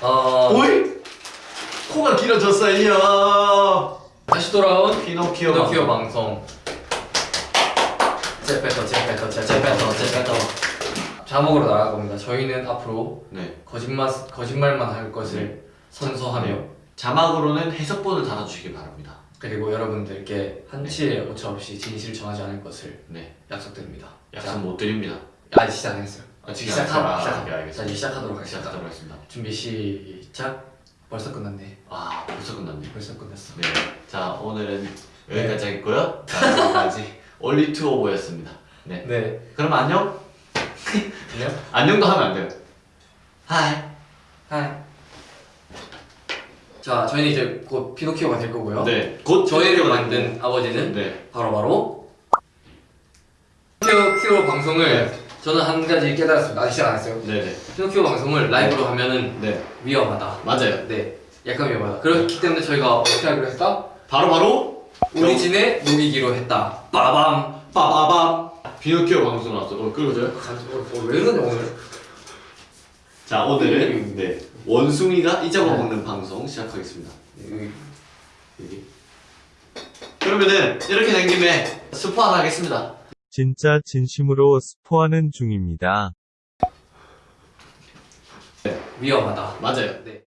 어, 오이? 코가 길어졌어요. 다시 돌아온 피노키오. 피노키오 방송. 제페터, 제페터, 제페터, 제페터. 자목으로 나갈 겁니다. 저희는 앞으로 네. 거짓말, 거짓말만 할 것을 선서하며 네. 자막으로는 해석본을 달아주시기 바랍니다. 그리고 여러분들께 한치의 오차 없이 진실을 정하지 않을 것을 네. 약속드립니다. 약속 못 드립니다. 자, 아직 시작 안 했어요. 아, 지금 시작하, 시작- 시작. 아, 네, 알겠습니다. 자, 이제 시작하도록 하겠습니다. 시작하도록 하겠습니다. 준비 시작. 벌써 끝났네. 아, 벌써 끝났네. 벌써 끝났어. 네. 자, 오늘은 여기까지 하겠고요. 자, 여기까지 올리 투오보였습니다. 네. 네. 그럼 안녕? 안녕. 안녕도 하면 안 돼요. Hi. Hi. 자, 저희는 이제 곧 피노키오가 될 거고요. 네. 곧 저희를 만든 아버지는 네. 바로 바로 피노키오 방송을 네. 저는 한 가지 깨달았습니다. 아직 시작 안 했어요. 네네. 피노키오 방송을 라이브로 하면은 네. 위험하다. 맞아요. 네, 약간 위험하다. 그렇기 때문에 저희가 어떻게 하기로 했다? 바로 바로 우리 진에 녹이기로 했다. 빠밤. 빠바밤. 비노키오 방송 나왔어. 어, 끌어줘요? 어, 왜 이러냐 오늘? 자, 오늘은 네. 원숭이가 이 잡아 네. 먹는 방송 시작하겠습니다. 여기 여기. 그러면은 이렇게 된 김에 스포 하나 하겠습니다. 진짜 진심으로 스포하는 중입니다. 위험하다. 맞아요. 네.